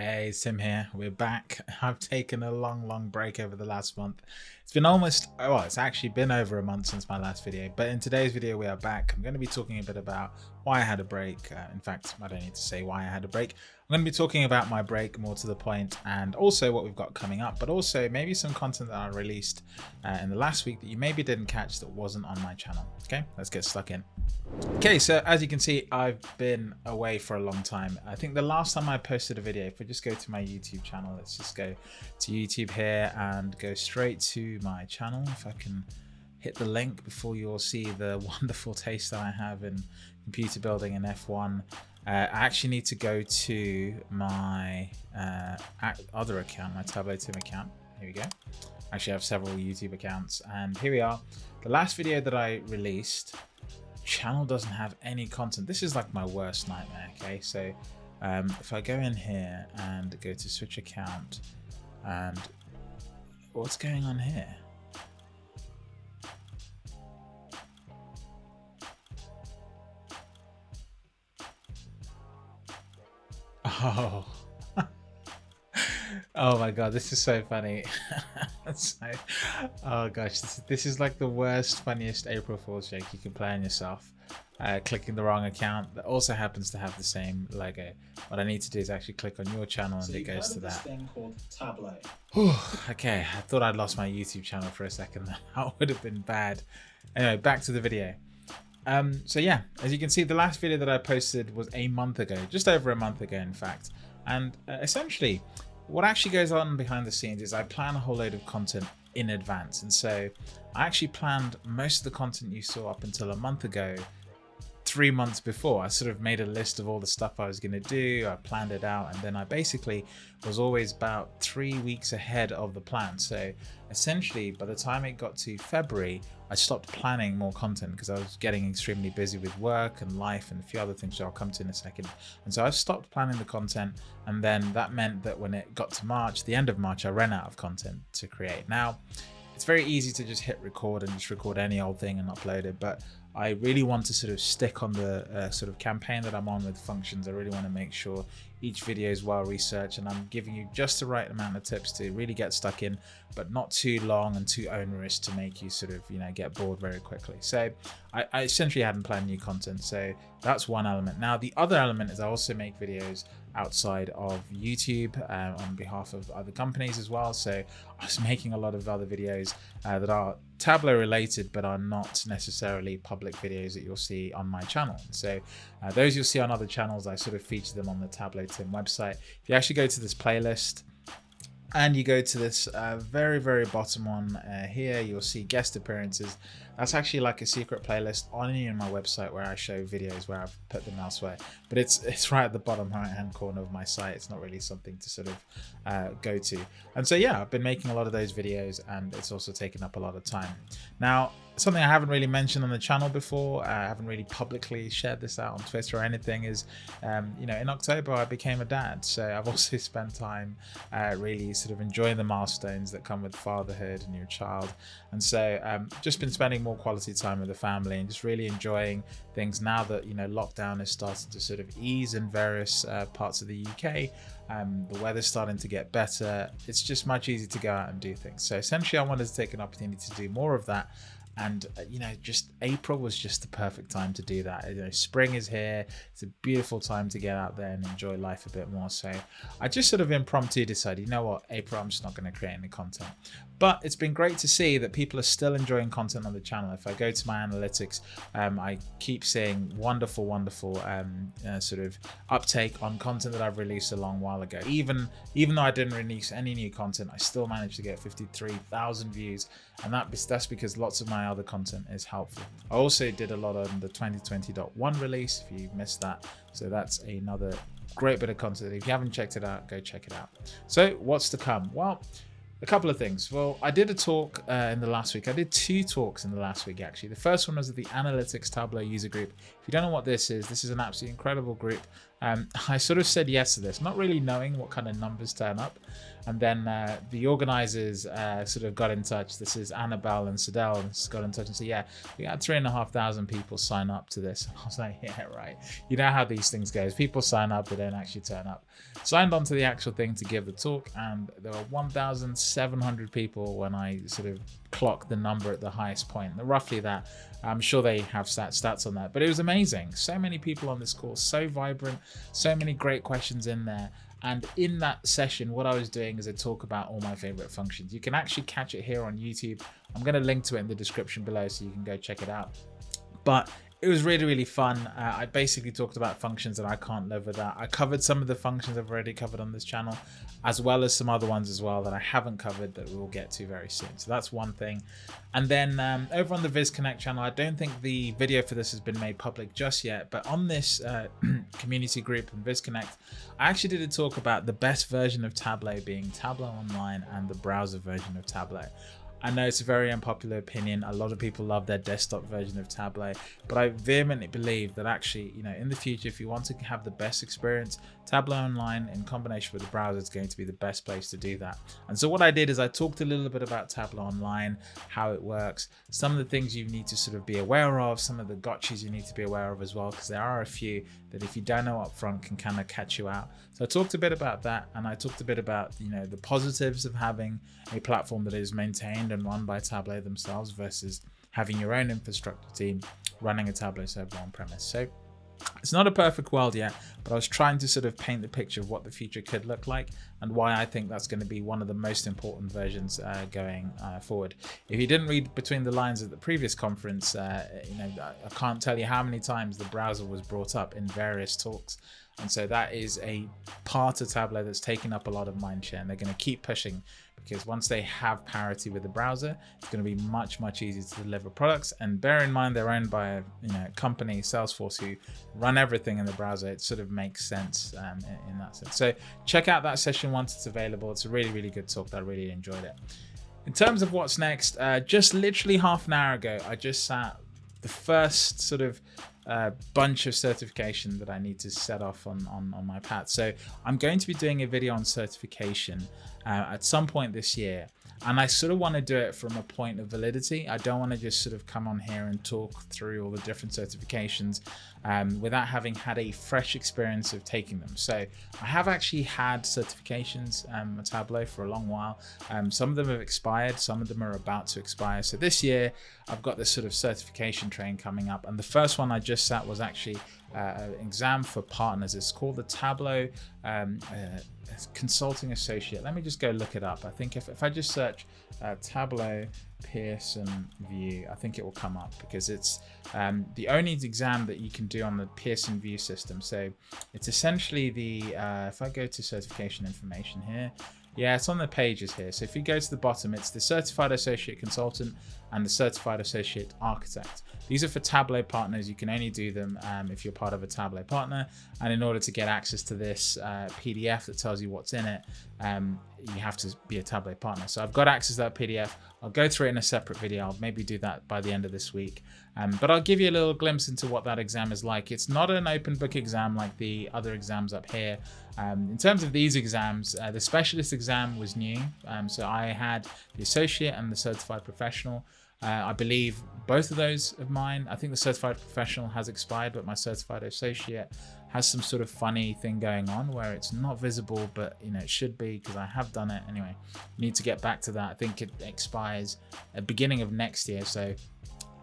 Hey, Tim here. We're back. I've taken a long, long break over the last month. It's been almost, well, it's actually been over a month since my last video, but in today's video, we are back. I'm going to be talking a bit about why I had a break. Uh, in fact, I don't need to say why I had a break. I'm going to be talking about my break more to the point and also what we've got coming up, but also maybe some content that I released uh, in the last week that you maybe didn't catch that wasn't on my channel. Okay, let's get stuck in. Okay, so as you can see, I've been away for a long time. I think the last time I posted a video, if we just go to my YouTube channel, let's just go to YouTube here and go straight to my channel. If I can hit the link before you all see the wonderful taste that I have in computer building in F1. Uh, I actually need to go to my uh, other account, my Tableau Tim account. Here we go. I actually, I have several YouTube accounts, and here we are. The last video that I released, channel doesn't have any content. This is like my worst nightmare. Okay, so um, if I go in here and go to switch account, and what's going on here? Oh. oh my god, this is so funny. so, oh gosh, this, this is like the worst, funniest April Fool's joke you can play on yourself. Uh, clicking the wrong account that also happens to have the same logo. What I need to do is actually click on your channel and so it goes to that. thing called Tableau. okay, I thought I'd lost my YouTube channel for a second. That would have been bad. Anyway, back to the video. Um, so yeah, as you can see, the last video that I posted was a month ago, just over a month ago, in fact. And uh, essentially, what actually goes on behind the scenes is I plan a whole load of content in advance. And so I actually planned most of the content you saw up until a month ago three months before. I sort of made a list of all the stuff I was going to do. I planned it out and then I basically was always about three weeks ahead of the plan. So essentially by the time it got to February, I stopped planning more content because I was getting extremely busy with work and life and a few other things which I'll come to in a second. And so I stopped planning the content and then that meant that when it got to March, the end of March, I ran out of content to create. Now, it's very easy to just hit record and just record any old thing and upload it, but I really want to sort of stick on the uh, sort of campaign that I'm on with functions. I really want to make sure each video is well researched and I'm giving you just the right amount of tips to really get stuck in, but not too long and too onerous to make you sort of, you know, get bored very quickly. So I, I essentially hadn't planned new content. So that's one element. Now, the other element is I also make videos outside of YouTube uh, on behalf of other companies as well. So I was making a lot of other videos uh, that are Tableau related, but are not necessarily public videos that you'll see on my channel. So uh, those you'll see on other channels, I sort of feature them on the Tableau Website. If you actually go to this playlist, and you go to this uh, very very bottom one uh, here you'll see guest appearances that's actually like a secret playlist on my website where I show videos where I've put them elsewhere but it's it's right at the bottom right hand corner of my site it's not really something to sort of uh, go to and so yeah I've been making a lot of those videos and it's also taken up a lot of time now something I haven't really mentioned on the channel before, uh, I haven't really publicly shared this out on Twitter or anything, is, um, you know, in October I became a dad. So I've also spent time uh, really sort of enjoying the milestones that come with fatherhood and your child. And so um, just been spending more quality time with the family and just really enjoying things now that, you know, lockdown is starting to sort of ease in various uh, parts of the UK. Um, the weather's starting to get better. It's just much easier to go out and do things. So essentially I wanted to take an opportunity to do more of that and uh, you know just april was just the perfect time to do that. You know spring is here. It's a beautiful time to get out there and enjoy life a bit more. So i just sort of impromptu decided you know what april i'm just not going to create any content. But it's been great to see that people are still enjoying content on the channel. If i go to my analytics um, i keep seeing wonderful wonderful um, uh, sort of uptake on content that i've released a long while ago. Even even though i didn't release any new content i still managed to get 53,000 views and that that's because lots of my other content is helpful. I also did a lot on the 2020.1 release if you missed that. So that's another great bit of content. If you haven't checked it out, go check it out. So what's to come? Well, a couple of things. Well, I did a talk uh, in the last week. I did two talks in the last week, actually. The first one was at the Analytics Tableau user group. If you don't know what this is, this is an absolutely incredible group. Um, I sort of said yes to this, not really knowing what kind of numbers turn up. And then uh, the organizers uh, sort of got in touch. This is Annabelle and Sadell got in touch and said, yeah, we had three and a half thousand people sign up to this. I was like, yeah, right. You know how these things goes. People sign up, they don't actually turn up. Signed on to the actual thing to give the talk and there were 1,700 people when I sort of clocked the number at the highest point. Roughly that. I'm sure they have stats on that, but it was amazing. So many people on this course, so vibrant, so many great questions in there. And in that session, what I was doing is I talk about all my favorite functions. You can actually catch it here on YouTube. I'm going to link to it in the description below so you can go check it out. But it was really really fun. Uh, i basically talked about functions that i can't live without. I covered some of the functions i've already covered on this channel as well as some other ones as well that i haven't covered that we'll get to very soon. So that's one thing. And then um, over on the viz connect channel i don't think the video for this has been made public just yet but on this uh, community group and viz connect i actually did a talk about the best version of tableau being tableau online and the browser version of tableau I know it's a very unpopular opinion. A lot of people love their desktop version of Tableau, but I vehemently believe that actually, you know, in the future, if you want to have the best experience, Tableau Online in combination with the browser is going to be the best place to do that. And so what I did is I talked a little bit about Tableau Online, how it works, some of the things you need to sort of be aware of, some of the gotchas you need to be aware of as well, because there are a few that if you don't know up front can kind of catch you out. So I talked a bit about that and I talked a bit about, you know, the positives of having a platform that is maintained and run by Tableau themselves versus having your own infrastructure team running a Tableau server on premise. So it's not a perfect world yet, but I was trying to sort of paint the picture of what the future could look like and why I think that's going to be one of the most important versions uh, going uh, forward. If you didn't read between the lines at the previous conference, uh, you know, I can't tell you how many times the browser was brought up in various talks. And so that is a part of Tableau that's taking up a lot of mindshare and they're going to keep pushing because once they have parity with the browser, it's going to be much, much easier to deliver products. And bear in mind, they're owned by a you know, company, Salesforce, who run everything in the browser. It sort of makes sense um, in, in that sense. So check out that session once it's available. It's a really, really good talk. I really enjoyed it. In terms of what's next, uh, just literally half an hour ago, I just sat the first sort of uh, bunch of certification that I need to set off on, on, on my path. So I'm going to be doing a video on certification uh, at some point this year. And I sort of want to do it from a point of validity. I don't want to just sort of come on here and talk through all the different certifications um, without having had a fresh experience of taking them. So I have actually had certifications um, at Tableau for a long while. Um, some of them have expired, some of them are about to expire. So this year I've got this sort of certification train coming up. And the first one I just sat was actually uh, exam for partners. It's called the Tableau um, uh, Consulting Associate. Let me just go look it up. I think if, if I just search uh, Tableau Pearson VUE, I think it will come up because it's um, the only exam that you can do on the Pearson VUE system. So it's essentially the, uh, if I go to certification information here, yeah, it's on the pages here. So if you go to the bottom, it's the Certified Associate Consultant and the Certified Associate Architect. These are for Tableau partners. You can only do them um, if you're part of a Tableau partner. And in order to get access to this uh, PDF that tells you what's in it, um, you have to be a Tableau partner. So I've got access to that PDF. I'll go through it in a separate video. I'll maybe do that by the end of this week. Um, but I'll give you a little glimpse into what that exam is like. It's not an open book exam like the other exams up here. Um, in terms of these exams, uh, the specialist exam was new. Um, so I had the associate and the certified professional. Uh, I believe both of those of mine, I think the certified professional has expired, but my certified associate has some sort of funny thing going on where it's not visible, but you know, it should be because I have done it anyway. Need to get back to that. I think it expires at beginning of next year. So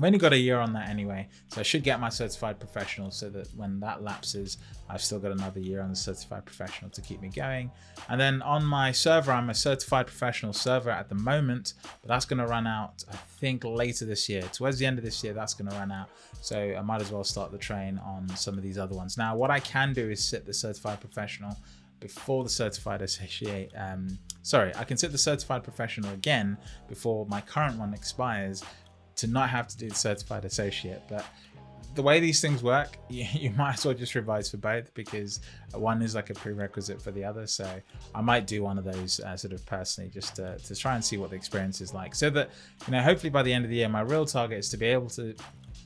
I've only got a year on that anyway, so I should get my certified professional so that when that lapses, I've still got another year on the certified professional to keep me going. And then on my server, I'm a certified professional server at the moment, but that's going to run out, I think, later this year. Towards the end of this year, that's going to run out. So I might as well start the train on some of these other ones. Now, what I can do is sit the certified professional before the certified associate um, sorry i can sit the certified professional again before my current one expires to not have to do the certified associate. But the way these things work, you, you, might as well just revise for both because one is like a prerequisite for the other. So I might do one of those uh, sort of personally just to, to try and see what the experience is like. So that, you know, hopefully by the end of the year, my real target is to be able to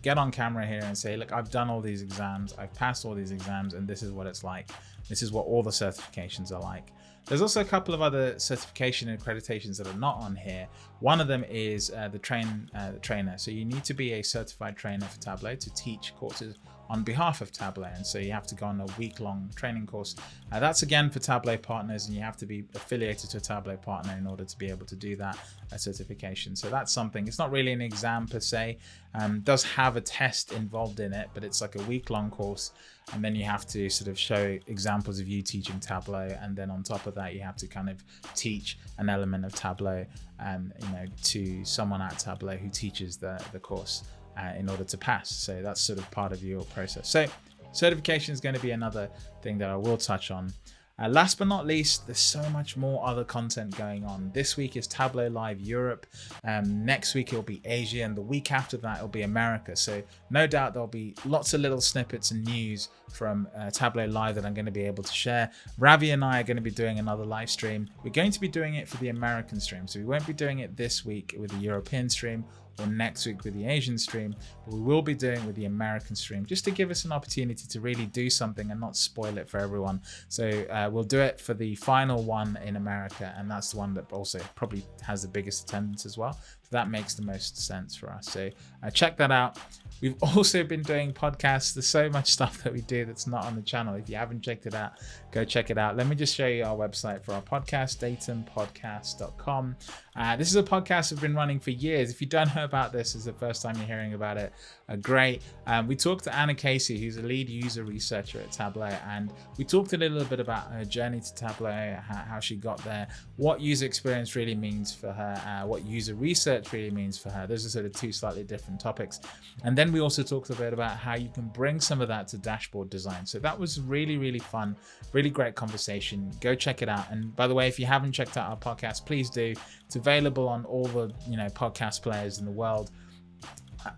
get on camera here and say, look, I've done all these exams, I've passed all these exams, and this is what it's like. This is what all the certifications are like. There's also a couple of other certification and accreditations that are not on here. One of them is uh, the train uh, the trainer. So you need to be a certified trainer for Tableau to teach courses on behalf of Tableau. And so you have to go on a week long training course. Uh, that's again for Tableau partners and you have to be affiliated to a Tableau partner in order to be able to do that certification. So that's something, it's not really an exam per se, um, does have a test involved in it, but it's like a week long course. And then you have to sort of show examples of you teaching Tableau. And then on top of that, you have to kind of teach an element of Tableau, um, you know, to someone at Tableau who teaches the, the course uh, in order to pass. So that's sort of part of your process. So certification is going to be another thing that I will touch on. Uh, last but not least, there's so much more other content going on. This week is Tableau Live Europe. Um, next week it'll be Asia, and the week after that it'll be America. So no doubt there'll be lots of little snippets and news from uh, Tableau Live that I'm going to be able to share. Ravi and I are going to be doing another live stream. We're going to be doing it for the American stream, so we won't be doing it this week with the European stream or next week with the Asian stream, but we will be doing with the American stream just to give us an opportunity to really do something and not spoil it for everyone. So uh, we'll do it for the final one in America, and that's the one that also probably has the biggest attendance as well. That makes the most sense for us. So uh, check that out. We've also been doing podcasts. There's so much stuff that we do that's not on the channel. If you haven't checked it out, go check it out. Let me just show you our website for our podcast, datumpodcast.com. Uh, this is a podcast we've been running for years. If you don't know about this, is the first time you're hearing about it, uh, great. Um, we talked to Anna Casey, who's a lead user researcher at Tableau, and we talked a little bit about her journey to Tableau, how, how she got there, what user experience really means for her, uh, what user research really means for her. Those are sort of two slightly different topics. And then we also talked a bit about how you can bring some of that to dashboard design. So that was really, really fun, really great conversation. Go check it out. And by the way, if you haven't checked out our podcast, please do. It's available on all the you know podcast players in the world.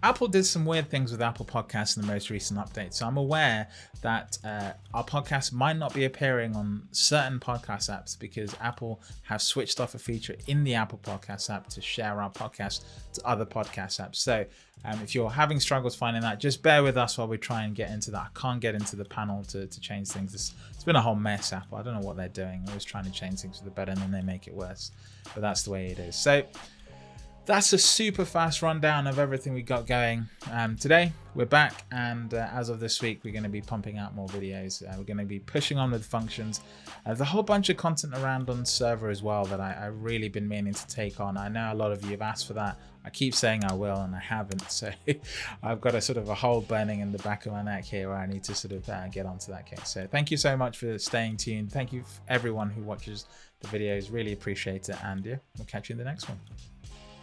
Apple did some weird things with Apple Podcasts in the most recent update. So I'm aware that uh, our podcast might not be appearing on certain podcast apps because Apple have switched off a feature in the Apple Podcast app to share our podcast to other podcast apps. So um, if you're having struggles finding that, just bear with us while we try and get into that. I can't get into the panel to, to change things. It's, it's been a whole mess, Apple. I don't know what they're doing. Always trying to change things for the better and then they make it worse. But that's the way it is. So that's a super fast rundown of everything we got going. Um, today we're back and uh, as of this week we're going to be pumping out more videos. Uh, we're going to be pushing on with functions. Uh, there's a whole bunch of content around on server as well that I, have really been meaning to take on. I know a lot of you have asked for that. I keep saying i will and i haven't. So i've got a sort of a hole burning in the back of my neck here where i need to sort of uh, get onto that case. So thank you so much for staying tuned. Thank you everyone who watches the videos. Really appreciate it and yeah we'll catch you in the next one